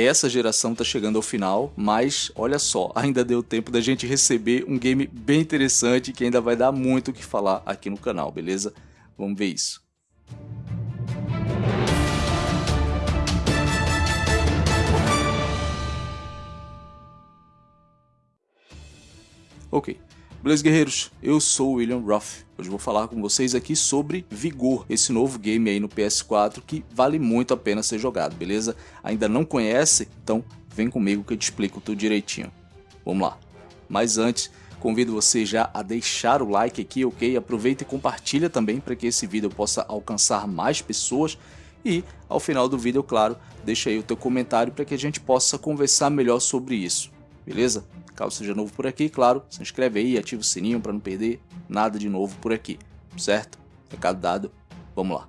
essa geração tá chegando ao final, mas olha só, ainda deu tempo da gente receber um game bem interessante que ainda vai dar muito o que falar aqui no canal, beleza? Vamos ver isso. Ok, beleza guerreiros, eu sou o William Ruff. Hoje vou falar com vocês aqui sobre Vigor, esse novo game aí no PS4 que vale muito a pena ser jogado, beleza? Ainda não conhece? Então vem comigo que eu te explico tudo direitinho. Vamos lá. Mas antes, convido você já a deixar o like aqui, ok? Aproveita e compartilha também para que esse vídeo possa alcançar mais pessoas e ao final do vídeo, claro, deixa aí o teu comentário para que a gente possa conversar melhor sobre isso, beleza? Caso seja novo por aqui, claro, se inscreve aí, ativa o sininho para não perder nada de novo por aqui, certo? Recado dado, vamos lá.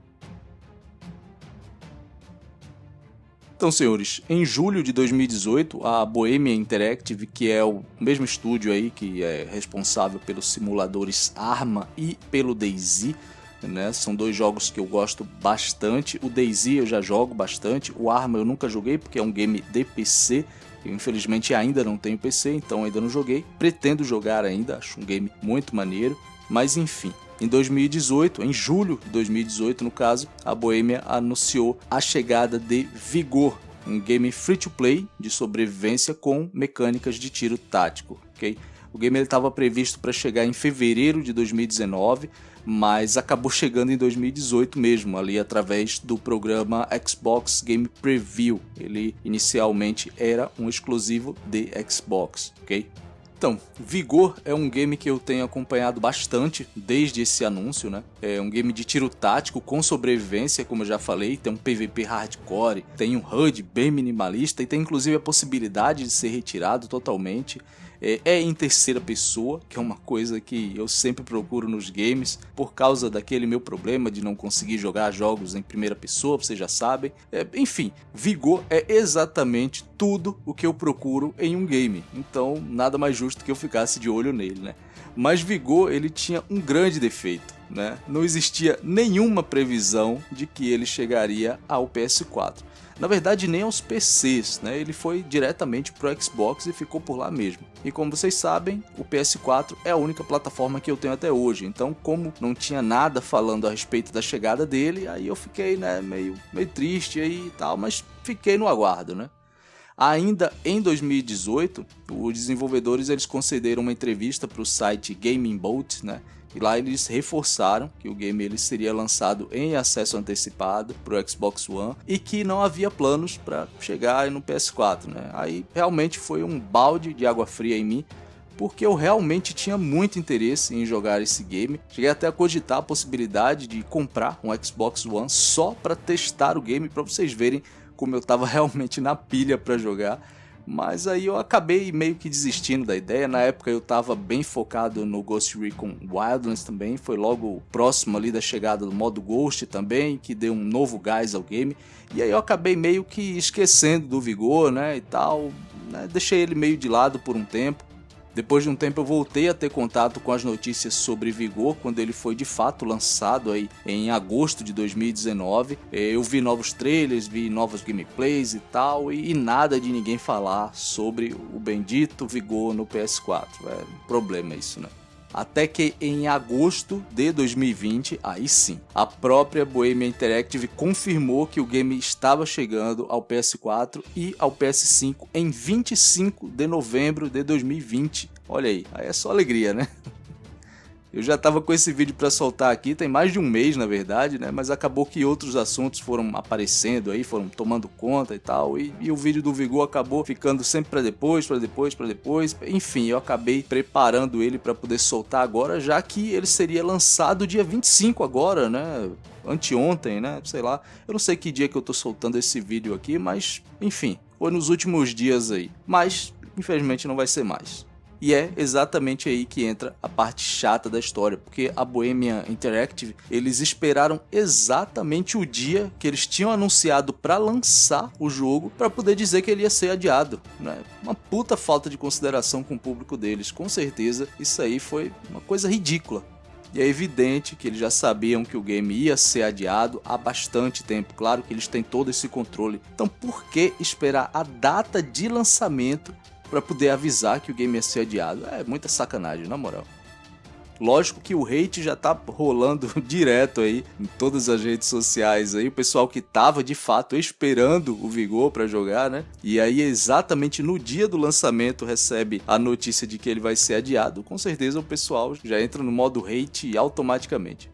Então, senhores, em julho de 2018, a Bohemia Interactive, que é o mesmo estúdio aí que é responsável pelos simuladores Arma e pelo DayZ, né? São dois jogos que eu gosto bastante. O DayZ eu já jogo bastante, o Arma eu nunca joguei porque é um game de PC, eu infelizmente ainda não tenho PC, então ainda não joguei. Pretendo jogar ainda, acho um game muito maneiro. Mas enfim, em 2018, em julho de 2018 no caso, a Bohemia anunciou a chegada de Vigor, um game free to play de sobrevivência com mecânicas de tiro tático, ok? O game estava previsto para chegar em fevereiro de 2019, mas acabou chegando em 2018 mesmo, ali através do programa Xbox Game Preview. Ele inicialmente era um exclusivo de Xbox, ok? Então, Vigor é um game que eu tenho acompanhado bastante desde esse anúncio, né? É um game de tiro tático com sobrevivência, como eu já falei, tem um PVP hardcore, tem um HUD bem minimalista e tem inclusive a possibilidade de ser retirado totalmente é, é, em terceira pessoa, que é uma coisa que eu sempre procuro nos games, por causa daquele meu problema de não conseguir jogar jogos em primeira pessoa, vocês já sabem. É, enfim, Vigor é exatamente tudo o que eu procuro em um game, então nada mais justo que eu ficasse de olho nele, né? Mas Vigor ele tinha um grande defeito, né? Não existia nenhuma previsão de que ele chegaria ao PS4 na verdade nem aos PCs, né? ele foi diretamente para o Xbox e ficou por lá mesmo. E como vocês sabem, o PS4 é a única plataforma que eu tenho até hoje, então como não tinha nada falando a respeito da chegada dele, aí eu fiquei né, meio, meio triste aí e tal, mas fiquei no aguardo, né? Ainda em 2018, os desenvolvedores eles concederam uma entrevista para o site Gaming Bolt, né? E lá eles reforçaram que o game ele seria lançado em acesso antecipado para o Xbox One e que não havia planos para chegar no PS4. Né? Aí realmente foi um balde de água fria em mim, porque eu realmente tinha muito interesse em jogar esse game. Cheguei até a cogitar a possibilidade de comprar um Xbox One só para testar o game, para vocês verem como eu estava realmente na pilha para jogar. Mas aí eu acabei meio que desistindo da ideia. Na época eu estava bem focado no Ghost Recon Wildlands também. Foi logo próximo ali da chegada do modo Ghost também, que deu um novo gás ao game. E aí eu acabei meio que esquecendo do Vigor, né, e tal. Né, deixei ele meio de lado por um tempo. Depois de um tempo eu voltei a ter contato com as notícias sobre Vigor, quando ele foi de fato lançado aí em agosto de 2019. É, eu vi novos trailers, vi novos gameplays e tal, e, nada de ninguém falar sobre o bendito Vigor no PS4. É um problema isso, né? Até que em agosto de 2020, aí sim, a própria Bohemia Interactive confirmou que o game estava chegando ao PS4 e ao PS5 em 25 de novembro de 2020. Olha aí, aí é só alegria, né? Eu já estava com esse vídeo para soltar aqui, tem mais de um mês na verdade, né? Mas acabou que outros assuntos foram aparecendo aí, foram tomando conta e tal, e, e o vídeo do Vigor acabou ficando sempre para depois, para depois, para depois. Enfim, eu acabei preparando ele para poder soltar agora, já que ele seria lançado dia 25 agora, né? Anteontem, né? Sei lá. Eu não sei que dia que eu tô soltando esse vídeo aqui, mas enfim, foi nos últimos dias aí. Mas infelizmente não vai ser mais. E é exatamente aí que entra a parte chata da história, porque a Bohemia Interactive, eles esperaram exatamente o dia que eles tinham anunciado para lançar o jogo para poder dizer que ele ia ser adiado, né? Uma puta falta de consideração com o público deles, com certeza isso aí foi uma coisa ridícula. E é evidente que eles já sabiam que o game ia ser adiado há bastante tempo. Claro que eles têm todo esse controle. Então por que esperar a data de lançamento para poder avisar que o game ia ser adiado? É muita sacanagem, na moral. Lógico que o hate já tá rolando direto aí em todas as redes sociais aí, o pessoal que tava de fato esperando o Vigor para jogar, né? E aí exatamente no dia do lançamento recebe a notícia de que ele vai ser adiado, com certeza o pessoal já entra no modo hate automaticamente.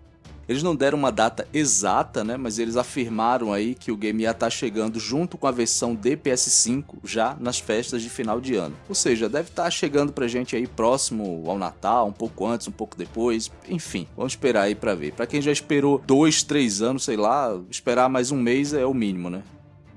Eles não deram uma data exata, né, mas eles afirmaram aí que o game ia estar tá chegando junto com a versão de PS5 já nas festas de final de ano. Ou seja, deve estar tá chegando pra gente aí próximo ao Natal, um pouco antes, um pouco depois, enfim, vamos esperar aí pra ver. Pra quem já esperou dois, três anos, sei lá, esperar mais um mês é o mínimo, né?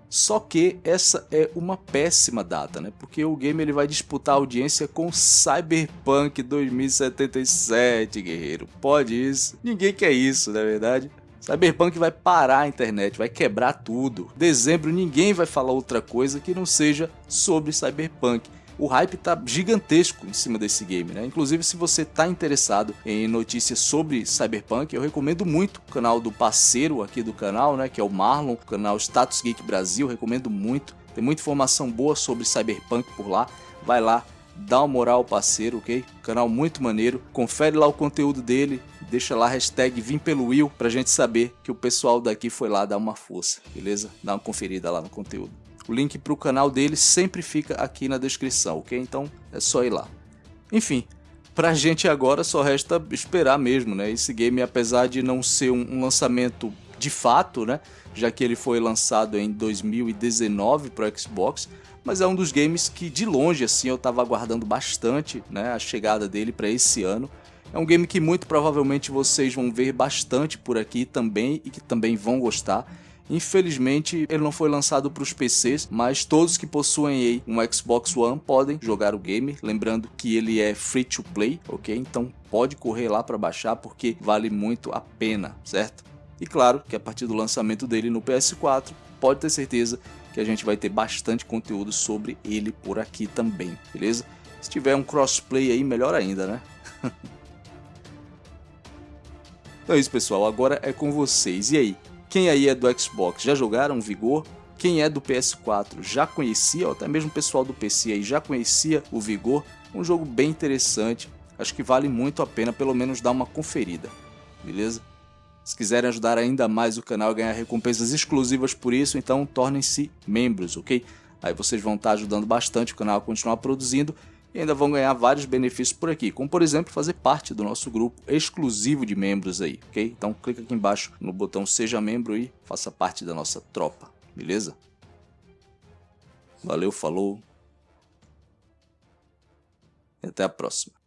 Só que essa é uma péssima data, né? Porque o game ele vai disputar audiência com Cyberpunk 2077, guerreiro. Pode isso? Ninguém quer isso, na é verdade. Cyberpunk vai parar a internet, vai quebrar tudo. Dezembro ninguém vai falar outra coisa que não seja sobre Cyberpunk o hype tá gigantesco em cima desse game, né? Inclusive, se você tá interessado em notícias sobre Cyberpunk, eu recomendo muito o canal do parceiro aqui do canal, né? Que é o Marlon, o canal Status Geek Brasil, recomendo muito. Tem muita informação boa sobre Cyberpunk por lá. Vai lá, dá uma moral parceiro, ok? Canal muito maneiro. Confere lá o conteúdo dele, deixa lá a hashtag Vim pelo Will pra gente saber que o pessoal daqui foi lá dar uma força, beleza? Dá uma conferida lá no conteúdo. O link para o canal dele sempre fica aqui na descrição, ok? Então é só ir lá. Enfim, pra gente agora só resta esperar mesmo, né? Esse game, apesar de não ser um, lançamento de fato, né? Já que ele foi lançado em 2019 para Xbox, mas é um dos games que de longe assim eu estava aguardando bastante, né? A chegada dele para esse ano. É um game que muito provavelmente vocês vão ver bastante por aqui também e que também vão gostar. Infelizmente, ele não foi lançado para os PCs, mas todos que possuem um Xbox One podem jogar o game. Lembrando que ele é free to play, ok? Então pode correr lá para baixar porque vale muito a pena, certo? E claro que a partir do lançamento dele no PS4, pode ter certeza que a gente vai ter bastante conteúdo sobre ele por aqui também, beleza? Se tiver um crossplay aí, melhor ainda, né? então é isso, pessoal. Agora é com vocês. E aí, quem aí é do Xbox já jogaram Vigor? Quem é do PS4 já conhecia, ou até mesmo o pessoal do PC aí já conhecia o Vigor? Um jogo bem interessante, acho que vale muito a pena pelo menos dar uma conferida, beleza? Se quiserem ajudar ainda mais o canal a ganhar recompensas exclusivas por isso, então tornem-se membros, ok? Aí vocês vão estar ajudando bastante o canal a continuar produzindo e ainda vão ganhar vários benefícios por aqui, como por exemplo fazer parte do nosso grupo exclusivo de membros aí, ok? Então clica aqui embaixo no botão seja membro e faça parte da nossa tropa, beleza? Valeu, falou e até a próxima.